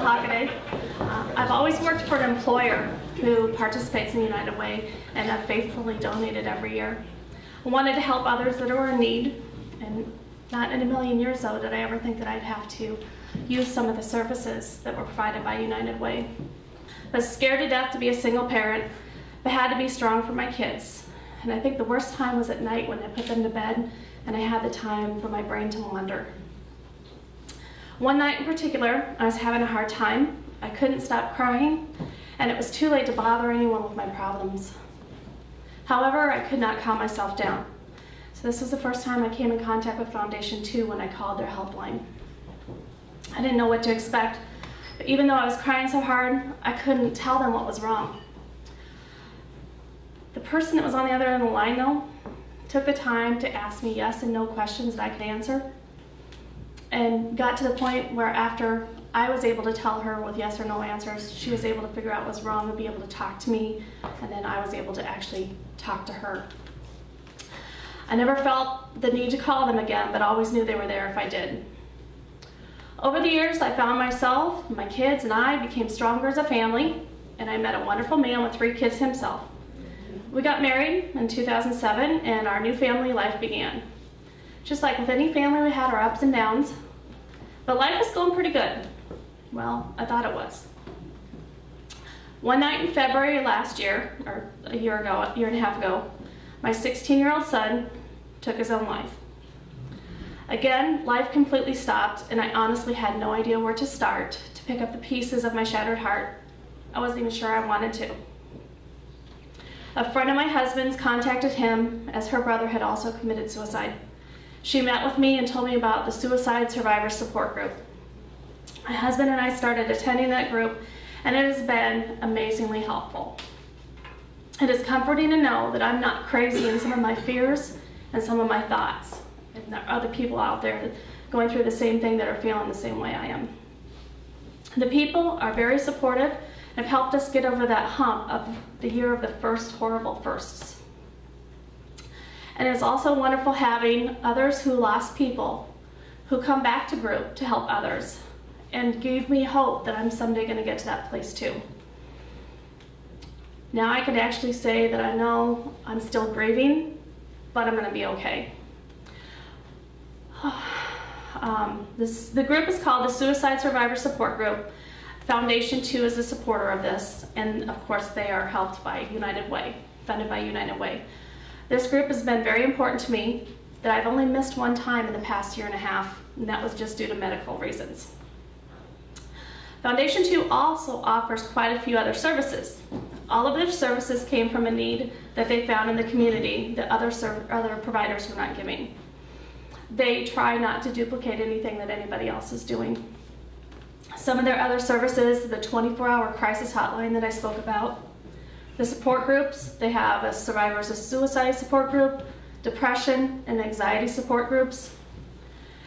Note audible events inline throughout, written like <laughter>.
Hockaday. Uh, I've always worked for an employer who participates in United Way and have faithfully donated every year. I wanted to help others that are in need and not in a million years though did I ever think that I'd have to use some of the services that were provided by United Way. I was scared to death to be a single parent, but had to be strong for my kids. And I think the worst time was at night when I put them to bed and I had the time for my brain to wander. One night in particular, I was having a hard time. I couldn't stop crying, and it was too late to bother anyone with my problems. However, I could not calm myself down. So this was the first time I came in contact with Foundation 2 when I called their helpline. I didn't know what to expect, but even though I was crying so hard, I couldn't tell them what was wrong. The person that was on the other end of the line, though, took the time to ask me yes and no questions that I could answer, and got to the point where after I was able to tell her with yes or no answers, she was able to figure out what's wrong and be able to talk to me, and then I was able to actually talk to her. I never felt the need to call them again, but always knew they were there if I did. Over the years, I found myself, my kids, and I became stronger as a family, and I met a wonderful man with three kids himself. We got married in 2007, and our new family life began. Just like with any family, we had our ups and downs, but life was going pretty good. Well, I thought it was. One night in February last year, or a year ago, a year and a half ago, my 16-year-old son took his own life. Again, life completely stopped, and I honestly had no idea where to start to pick up the pieces of my shattered heart. I wasn't even sure I wanted to. A friend of my husband's contacted him as her brother had also committed suicide. She met with me and told me about the Suicide Survivor Support Group. My husband and I started attending that group and it has been amazingly helpful. It is comforting to know that I'm not crazy in some of my fears and some of my thoughts. And there are other people out there going through the same thing that are feeling the same way I am. The people are very supportive and have helped us get over that hump of the year of the first horrible firsts. And it's also wonderful having others who lost people who come back to group to help others and gave me hope that I'm someday going to get to that place too. Now I can actually say that I know I'm still grieving, but I'm going to be okay. <sighs> Um, this, the group is called the Suicide Survivor Support Group. Foundation 2 is a supporter of this, and of course they are helped by United Way, funded by United Way. This group has been very important to me that I've only missed one time in the past year and a half, and that was just due to medical reasons. Foundation 2 also offers quite a few other services. All of their services came from a need that they found in the community that other, other providers were not giving. They try not to duplicate anything that anybody else is doing. Some of their other services, the 24-hour crisis hotline that I spoke about, the support groups, they have a survivors of suicide support group, depression and anxiety support groups.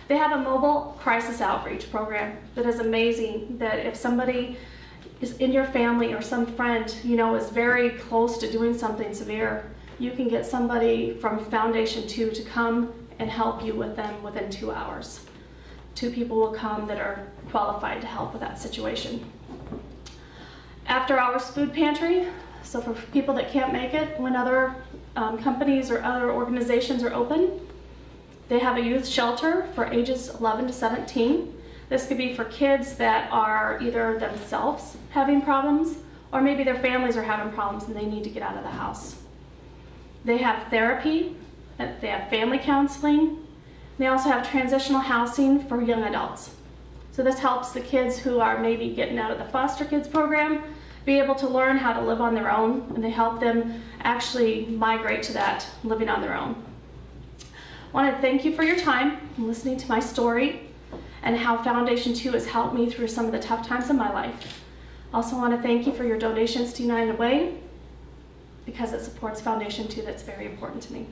They have a mobile crisis outreach program that is amazing that if somebody is in your family or some friend, you know, is very close to doing something severe, you can get somebody from Foundation 2 to come and help you with them within two hours. Two people will come that are qualified to help with that situation. After hours food pantry, so for people that can't make it when other um, companies or other organizations are open, they have a youth shelter for ages 11 to 17. This could be for kids that are either themselves having problems or maybe their families are having problems and they need to get out of the house. They have therapy, they have family counseling, they also have transitional housing for young adults. So this helps the kids who are maybe getting out of the foster kids program be able to learn how to live on their own and they help them actually migrate to that living on their own. I want to thank you for your time and listening to my story and how Foundation 2 has helped me through some of the tough times in my life. Also want to thank you for your donations to United Way because it supports Foundation 2 that's very important to me.